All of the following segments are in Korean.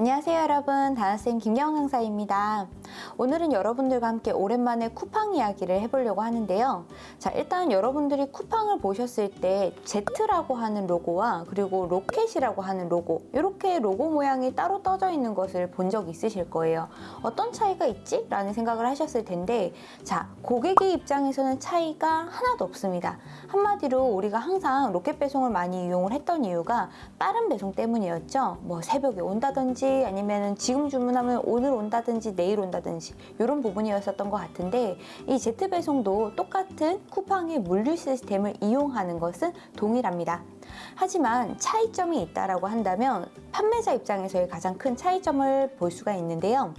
안녕하세요 여러분. 다나쌤 김경 강사입니다. 오늘은 여러분들과 함께 오랜만에 쿠팡 이야기를 해보려고 하는데요 자 일단 여러분들이 쿠팡을 보셨을 때 Z라고 하는 로고와 그리고 로켓이라고 하는 로고 이렇게 로고 모양이 따로 떠져 있는 것을 본 적 있으실 거예요. 어떤 차이가 있지? 라는 생각을 하셨을 텐데 자 고객의 입장에서는 차이가 하나도 없습니다. 한마디로 우리가 항상 로켓 배송을 많이 이용을 했던 이유가 빠른 배송 때문이었죠. 뭐 새벽에 온다든지 아니면 지금 주문하면 오늘 온다든지 내일 온다든지 이런 부분이었었던 것 같은데 이 Z배송도 똑같은 쿠팡의 물류 시스템을 이용하는 것은 동일합니다. 하지만 차이점이 있다고 한다면 판매자 입장에서의 가장 큰 차이점을 볼 수가 있는데요.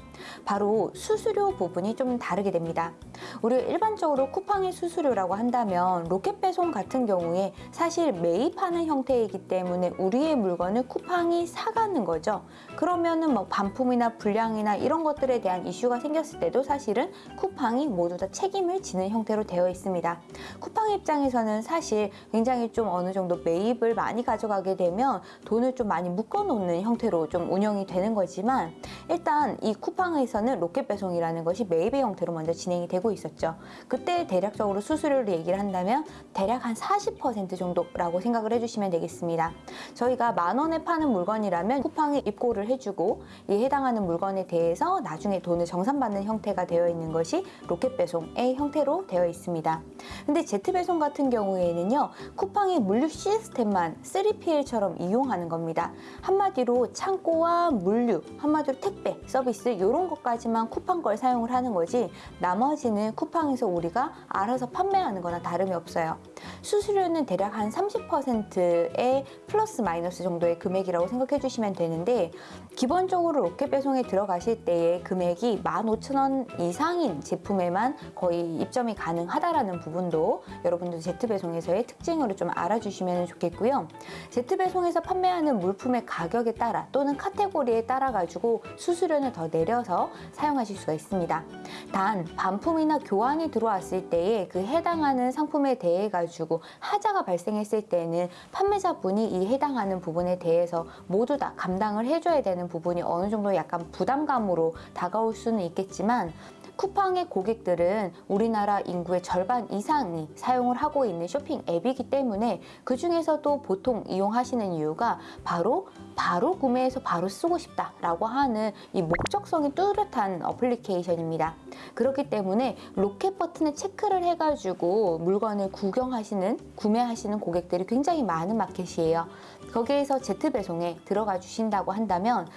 바로 수수료 부분이 좀 다르게 됩니다. 우리 일반적으로 쿠팡의 수수료라고 한다면 로켓 배송 같은 경우에 사실 매입하는 형태이기 때문에 우리의 물건을 쿠팡이 사가는 거죠. 그러면은 뭐 반품이나 불량이나 이런 것들에 대한 이슈가 생겼을 때도 사실은 쿠팡이 모두 다 책임을 지는 형태로 되어 있습니다. 쿠팡 입장에서는 사실 굉장히 좀 어느 정도 매입을 많이 가져가게 되면 돈을 좀 많이 묶어 놓는 형태로 좀 운영이 되는 거지만 일단 이 쿠팡 에서는 로켓 배송이라는 것이 매입의 형태로 먼저 진행이 되고 있었죠. 그때 대략적으로 수수료를 얘기를 한다면 대략 한 40% 정도라고 생각을 해주시면 되겠습니다. 저희가 만 원에 파는 물건이라면 쿠팡에 입고를 해주고 이 해당하는 물건에 대해서 나중에 돈을 정산받는 형태가 되어 있는 것이 로켓 배송의 형태로 되어 있습니다. 근데 제트 배송 같은 경우에는요 쿠팡의 물류 시스템만 3PL처럼 이용하는 겁니다. 한마디로 창고와 물류, 한마디로 택배, 서비스 이런 것까지만 쿠팡 걸 사용을 하는 거지 나머지는 쿠팡에서 우리가 알아서 판매하는 거나 다름이 없어요. 수수료는 대략 한 30%의 플러스 마이너스 정도의 금액이라고 생각해 주시면 되는데 기본적으로 로켓 배송에 들어가실 때의 금액이 15,000원 이상인 제품에만 거의 입점이 가능하다라는 부분도 여러분들 제트배송에서의 특징으로 좀 알아주시면 좋겠고요. 제트배송에서 판매하는 물품의 가격에 따라 또는 카테고리에 따라 가지고 수수료는 더 내려서 사용하실 수가 있습니다. 단 반품이나 교환이 들어왔을 때에 그 해당하는 상품에 대해 가지고 하자가 발생했을 때는 판매자분이 이 해당하는 부분에 대해서 모두 다 감당을 해줘야 되는 부분이 어느 정도 약간 부담감으로 다가올 수는 있겠지만 쿠팡의 고객들은 우리나라 인구의 절반 이상이 사용을 하고 있는 쇼핑 앱이기 때문에 그 중에서도 보통 이용하시는 이유가 바로 바로 구매해서 바로 쓰고 싶다라고 하는 이 목적성이 뚜렷한 어플리케이션입니다. 그렇기 때문에 로켓 버튼을 체크를 해가지고 물건을 구경하시는, 구매하시는 고객들이 굉장히 많은 마켓이에요. 거기에서 제트 배송에 들어가 주신다고 한다면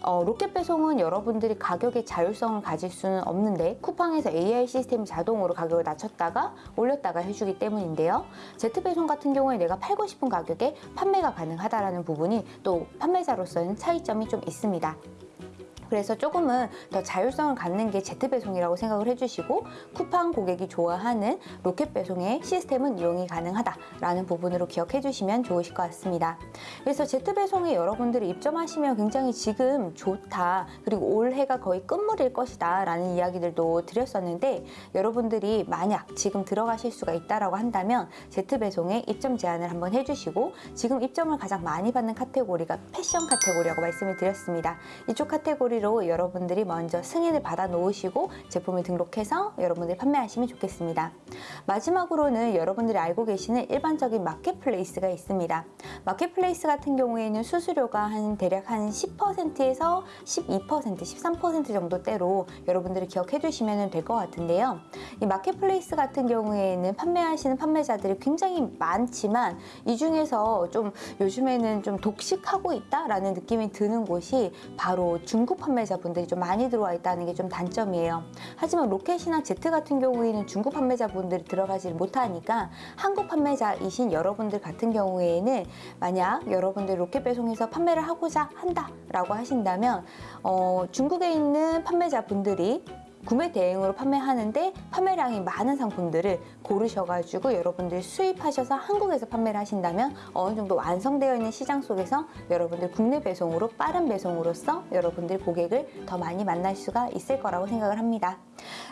어, 로켓 배송은 여러분들이 가격의 자율성을 가질 수는 없는데 쿠팡에서 AI 시스템이 자동으로 가격을 낮췄다가 올렸다가 해주기 때문인데요. 제트 배송 같은 경우에 내가 팔고 싶은 가격에 판매가 가능하다는 부분이 또 판매자로서는 차이점이 좀 있습니다. 그래서 조금은 더 자율성을 갖는 게 제트 배송이라고 생각을 해주시고 쿠팡 고객이 좋아하는 로켓 배송의 시스템은 이용이 가능하다라는 부분으로 기억해 주시면 좋으실 것 같습니다. 그래서 제트 배송에 여러분들이 입점하시면 굉장히 지금 좋다 그리고 올해가 거의 끝물일 것이다 라는 이야기들도 드렸었는데 여러분들이 만약 지금 들어가실 수가 있다라고 한다면 제트 배송에 입점 제안을 한번 해주시고 지금 입점을 가장 많이 받는 카테고리가 패션 카테고리라고 말씀을 드렸습니다. 이쪽 카테고리 카테고리로 여러분들이 먼저 승인을 받아 놓으시고 제품을 등록해서 여러분들이 판매하시면 좋겠습니다. 마지막으로는 여러분들이 알고 계시는 일반적인 marketplace가 있습니다. marketplace 같은 경우에는 수수료가 한 대략 한 10%에서 12%, 13% 정도대로 여러분들이 기억해 주시면 될 것 같은데요. 이 marketplace 같은 경우에는 판매하시는 판매자들이 굉장히 많지만 이 중에서 좀 요즘에는 좀 독식하고 있다라는 느낌이 드는 곳이 바로 중국 판매자분들이 좀 많이 들어와 있다는 게 좀 단점이에요. 하지만 로켓이나 제트 같은 경우에는 중국 판매자분들이 들어가지 못하니까 한국 판매자이신 여러분들 같은 경우에는 만약 여러분들 로켓 배송에서 판매를 하고자 한다라고 하신다면 어, 중국에 있는 판매자분들이 구매 대행으로 판매하는데 판매량이 많은 상품들을 고르셔가지고 여러분들 수입하셔서 한국에서 판매를 하신다면 어느 정도 완성되어 있는 시장 속에서 여러분들 국내 배송으로 빠른 배송으로서 여러분들 고객을 더 많이 만날 수가 있을 거라고 생각을 합니다.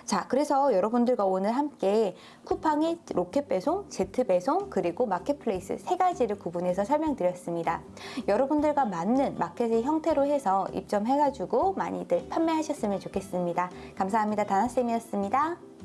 자, 그래서 여러분들과 오늘 함께 쿠팡의 로켓 배송, 제트 배송, 그리고 marketplace 세 가지를 구분해서 설명드렸습니다. 여러분들과 맞는 마켓의 형태로 해서 입점해가지고 많이들 판매하셨으면 좋겠습니다. 감사합니다. 다나쌤이었습니다.